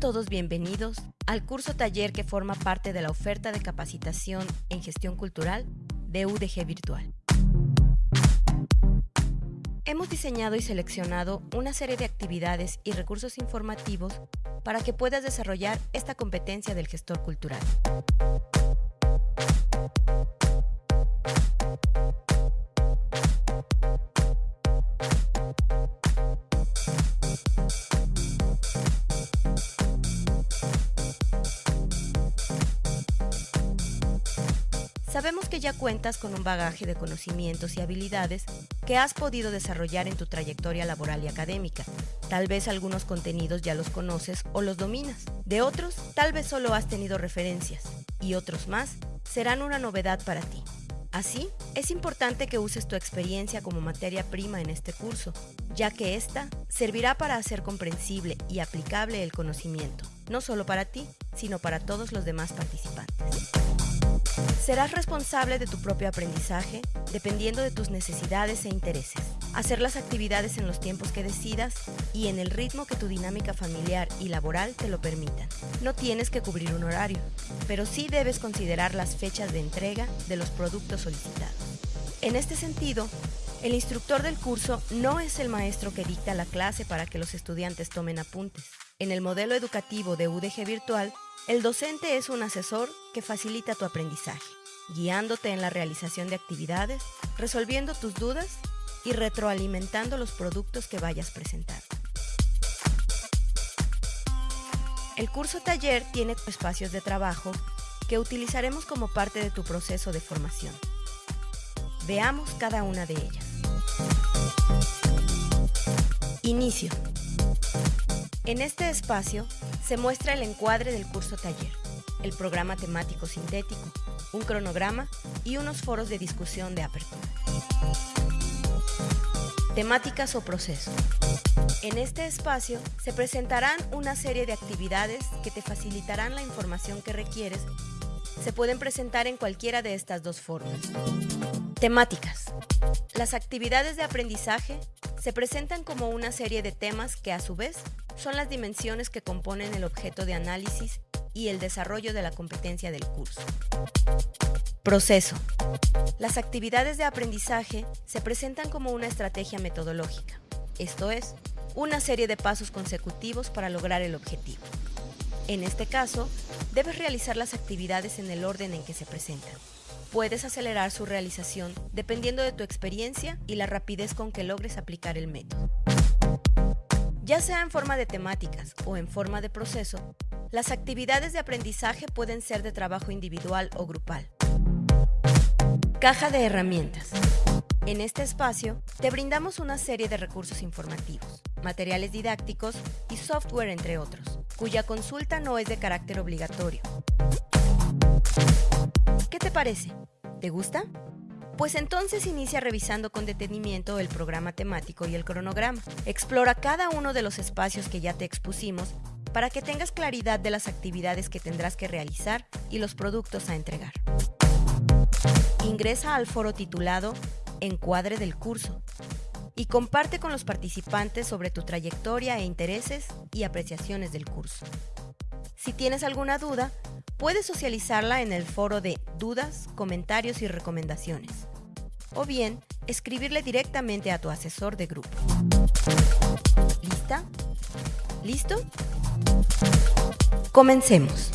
todos bienvenidos al curso taller que forma parte de la oferta de capacitación en gestión cultural de UDG Virtual. Hemos diseñado y seleccionado una serie de actividades y recursos informativos para que puedas desarrollar esta competencia del gestor cultural. Sabemos que ya cuentas con un bagaje de conocimientos y habilidades que has podido desarrollar en tu trayectoria laboral y académica. Tal vez algunos contenidos ya los conoces o los dominas. De otros, tal vez solo has tenido referencias. Y otros más serán una novedad para ti. Así, es importante que uses tu experiencia como materia prima en este curso, ya que esta servirá para hacer comprensible y aplicable el conocimiento, no solo para ti, sino para todos los demás participantes. Serás responsable de tu propio aprendizaje dependiendo de tus necesidades e intereses. Hacer las actividades en los tiempos que decidas y en el ritmo que tu dinámica familiar y laboral te lo permitan. No tienes que cubrir un horario, pero sí debes considerar las fechas de entrega de los productos solicitados. En este sentido, el instructor del curso no es el maestro que dicta la clase para que los estudiantes tomen apuntes. En el modelo educativo de UDG Virtual, el docente es un asesor que facilita tu aprendizaje, guiándote en la realización de actividades, resolviendo tus dudas y retroalimentando los productos que vayas presentando. El curso taller tiene espacios de trabajo que utilizaremos como parte de tu proceso de formación. Veamos cada una de ellas. Inicio. En este espacio se muestra el encuadre del curso taller, el programa temático sintético, un cronograma y unos foros de discusión de apertura. Temáticas o procesos. En este espacio se presentarán una serie de actividades que te facilitarán la información que requieres. Se pueden presentar en cualquiera de estas dos formas. Temáticas. Las actividades de aprendizaje se presentan como una serie de temas que a su vez son las dimensiones que componen el objeto de análisis y el desarrollo de la competencia del curso. Proceso. Las actividades de aprendizaje se presentan como una estrategia metodológica, esto es, una serie de pasos consecutivos para lograr el objetivo. En este caso, debes realizar las actividades en el orden en que se presentan. Puedes acelerar su realización dependiendo de tu experiencia y la rapidez con que logres aplicar el método. Ya sea en forma de temáticas o en forma de proceso, las actividades de aprendizaje pueden ser de trabajo individual o grupal. Caja de herramientas. En este espacio te brindamos una serie de recursos informativos, materiales didácticos y software entre otros, cuya consulta no es de carácter obligatorio. ¿Qué te parece? ¿Te gusta? Pues entonces inicia revisando con detenimiento el programa temático y el cronograma. Explora cada uno de los espacios que ya te expusimos para que tengas claridad de las actividades que tendrás que realizar y los productos a entregar. Ingresa al foro titulado Encuadre del curso y comparte con los participantes sobre tu trayectoria e intereses y apreciaciones del curso. Si tienes alguna duda, puedes socializarla en el foro de dudas, comentarios y recomendaciones. O bien, escribirle directamente a tu asesor de grupo. ¿Lista? ¿Listo? Comencemos.